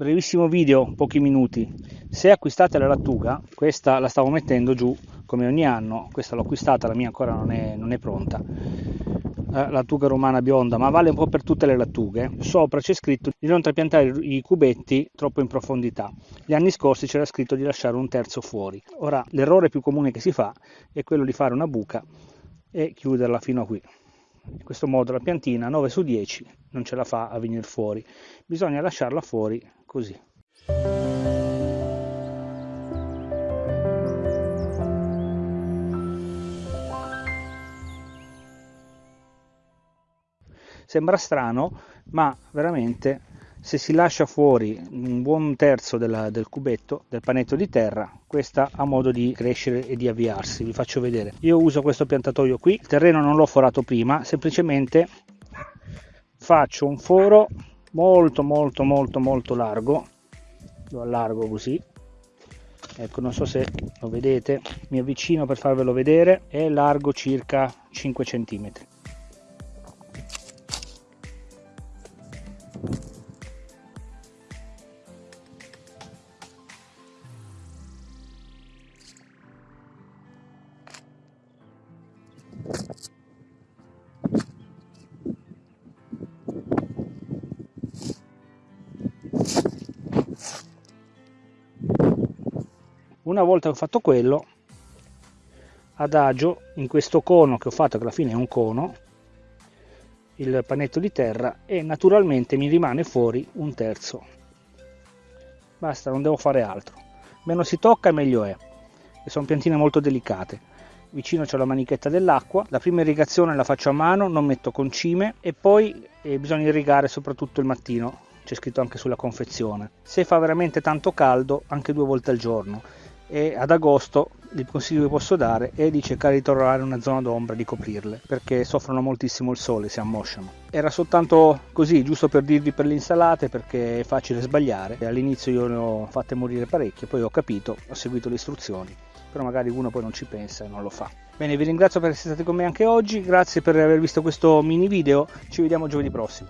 brevissimo video, pochi minuti. Se acquistate la lattuga, questa la stavo mettendo giù come ogni anno, questa l'ho acquistata, la mia ancora non è, non è pronta. La lattuga romana bionda, ma vale un po' per tutte le lattughe. Sopra c'è scritto di non trapiantare i cubetti troppo in profondità. Gli anni scorsi c'era scritto di lasciare un terzo fuori. Ora, l'errore più comune che si fa è quello di fare una buca e chiuderla fino a qui. In questo modo la piantina 9 su 10 non ce la fa a venire fuori, bisogna lasciarla fuori così. Sembra strano, ma veramente se si lascia fuori un buon terzo della, del cubetto, del panetto di terra, questa ha modo di crescere e di avviarsi. Vi faccio vedere. Io uso questo piantatoio qui, il terreno non l'ho forato prima, semplicemente faccio un foro molto molto molto molto largo, lo allargo così. Ecco, non so se lo vedete, mi avvicino per farvelo vedere, è largo circa 5 cm. Una volta che ho fatto quello, adagio in questo cono che ho fatto, che alla fine è un cono, il panetto di terra e naturalmente mi rimane fuori un terzo. Basta, non devo fare altro. Meno si tocca meglio è. E sono piantine molto delicate vicino c'è la manichetta dell'acqua, la prima irrigazione la faccio a mano, non metto concime. E poi eh, bisogna irrigare soprattutto il mattino, c'è scritto anche sulla confezione. Se fa veramente tanto caldo, anche due volte al giorno e ad agosto il consiglio che posso dare è di cercare di trovare una zona d'ombra di coprirle perché soffrono moltissimo il sole, si ammosciano. Era soltanto così, giusto per dirvi per le insalate perché è facile sbagliare. All'inizio io ne ho fatte morire parecchie, poi ho capito, ho seguito le istruzioni però magari uno poi non ci pensa e non lo fa. Bene, vi ringrazio per essere stati con me anche oggi, grazie per aver visto questo mini video, ci vediamo giovedì prossimo.